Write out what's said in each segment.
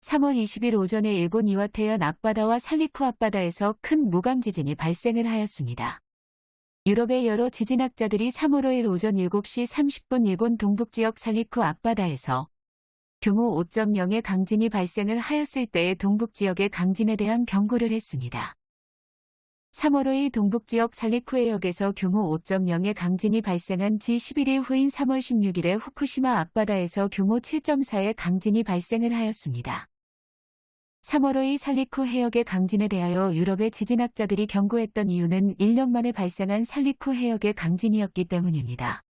3월 20일 오전에 일본 이와테현 앞바다와 살리쿠 앞바다에서 큰 무감 지진이 발생을 하였습니다. 유럽의 여러 지진학자들이 3월 5일 오전 7시 30분 일본 동북지역 살리쿠 앞바다에서 규모 5.0의 강진이 발생을 하였을 때의 동북지역의 강진에 대한 경고를 했습니다. 3월 5일 동북지역 살리쿠해역에서 규모 5.0의 강진이 발생한 지 11일 후인 3월 16일에 후쿠시마 앞바다에서 규모 7.4의 강진이 발생을 하였습니다. 3월 5일 살리쿠 해역의 강진에 대하여 유럽의 지진학자들이 경고했던 이유는 1년 만에 발생한 살리쿠 해역의 강진이었기 때문입니다.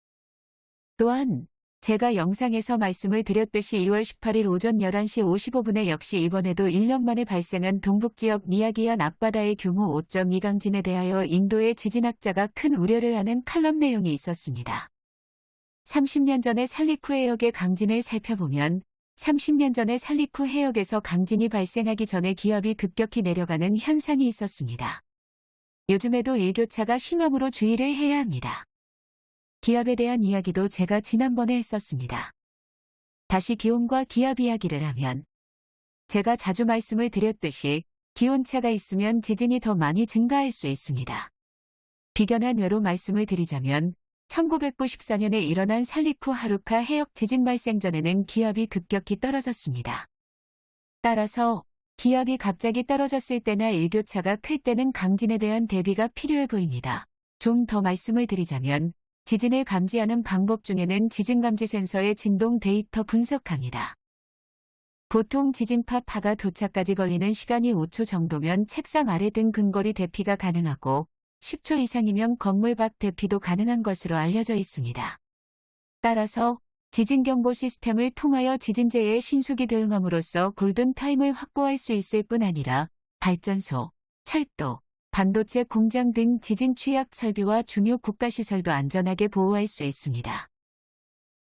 또한 제가 영상에서 말씀을 드렸듯이 2월 18일 오전 11시 55분에 역시 이번에도 1년 만에 발생한 동북지역 미야기현 앞바다의 규모 5.2 강진에 대하여 인도의 지진학자가 큰 우려를 하는 칼럼 내용이 있었습니다. 30년 전에 살리쿠 해역의 강진을 살펴보면 30년 전에 살리쿠 해역에서 강진이 발생하기 전에 기압이 급격히 내려가는 현상이 있었습니다. 요즘에도 일교차가 심함으로 주의를 해야 합니다. 기압에 대한 이야기도 제가 지난번에 했었습니다. 다시 기온과 기압 이야기를 하면 제가 자주 말씀을 드렸듯이 기온차가 있으면 지진이 더 많이 증가할 수 있습니다. 비견한 외로 말씀을 드리자면 1994년에 일어난 살리쿠 하루카 해역 지진 발생 전에는 기압이 급격히 떨어졌습니다. 따라서 기압이 갑자기 떨어졌을 때나 일교차가 클 때는 강진에 대한 대비가 필요해 보입니다. 좀 더 말씀을 드리자면 지진을 감지하는 방법 중에는 지진감지 센서의 진동 데이터 분석합니다. 보통 지진파 파가 도착까지 걸리는 시간이 5초 정도면 책상 아래 등 근거리 대피가 가능하고 10초 이상이면 건물 밖 대피도 가능한 것으로 알려져 있습니다. 따라서 지진경보 시스템을 통하여 지진재해에 신속히 대응함으로써 골든타임을 확보할 수 있을 뿐 아니라 발전소, 철도, 반도체 공장 등 지진 취약 설비와 중요 국가시설도 안전하게 보호할 수 있습니다.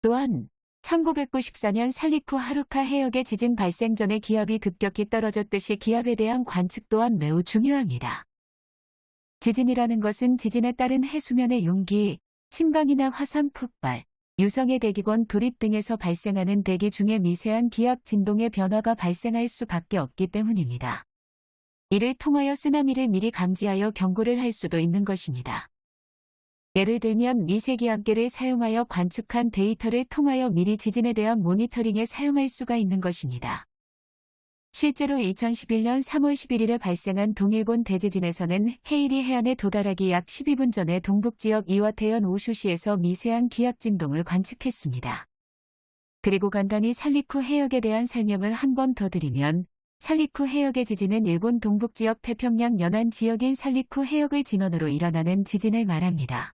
또한 1994년 살리쿠 하루카 해역의 지진 발생 전에 기압이 급격히 떨어졌듯이 기압에 대한 관측 또한 매우 중요합니다. 지진이라는 것은 지진에 따른 해수면의 용기, 침방이나 화산 폭발, 유성의 대기권 돌입 등에서 발생하는 대기 중에 미세한 기압 진동의 변화가 발생할 수밖에 없기 때문입니다. 이를 통하여 쓰나미를 미리 감지하여 경고를 할 수도 있는 것입니다. 예를 들면 미세기압계를 사용하여 관측한 데이터를 통하여 미리 지진에 대한 모니터링에 사용할 수가 있는 것입니다. 실제로 2011년 3월 11일에 발생한 동일본 대지진에서는 헤이리 해안에 도달하기 약 12분 전에 동북지역 이와테현 오슈시에서 미세한 기압 진동을 관측했습니다. 그리고 간단히 살리쿠 해역에 대한 설명을 한 번 더 드리면 살리쿠 해역의 지진은 일본 동북지역 태평양 연안 지역인 살리쿠 해역을 진원으로 일어나는 지진을 말합니다.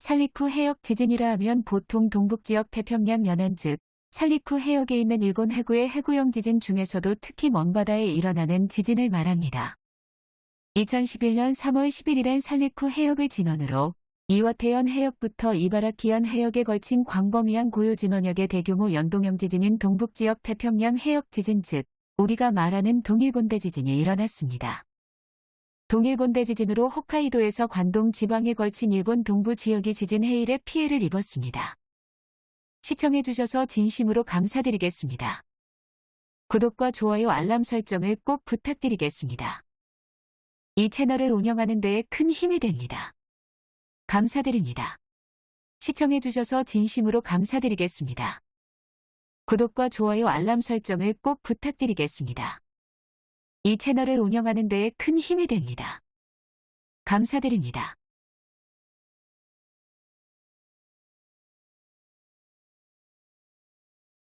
살리쿠 해역 지진이라 하면 보통 동북지역 태평양 연안 즉 살리쿠 해역에 있는 일본 해구의 해구형 지진 중에서도 특히 먼바다에 일어나는 지진을 말합니다. 2011년 3월 11일엔 살리쿠 해역을 진원으로 이와테현 해역부터 이바라키현 해역에 걸친 광범위한 고요 진원역의 대규모 연동형 지진인 동북지역 태평양 해역 지진 즉 우리가 말하는 동일본대 지진이 일어났습니다. 동일본대 지진으로 홋카이도에서 관동 지방에 걸친 일본 동부 지역이 지진 해일에 피해를 입었습니다. 시청해주셔서 진심으로 감사드리겠습니다. 구독과 좋아요 알람 설정을 꼭 부탁드리겠습니다. 이 채널을 운영하는 데에 큰 힘이 됩니다. 감사드립니다. 시청해주셔서 진심으로 감사드리겠습니다. 구독과 좋아요 알람 설정을 꼭 부탁드리겠습니다. 이 채널을 운영하는 데에 큰 힘이 됩니다. 감사드립니다.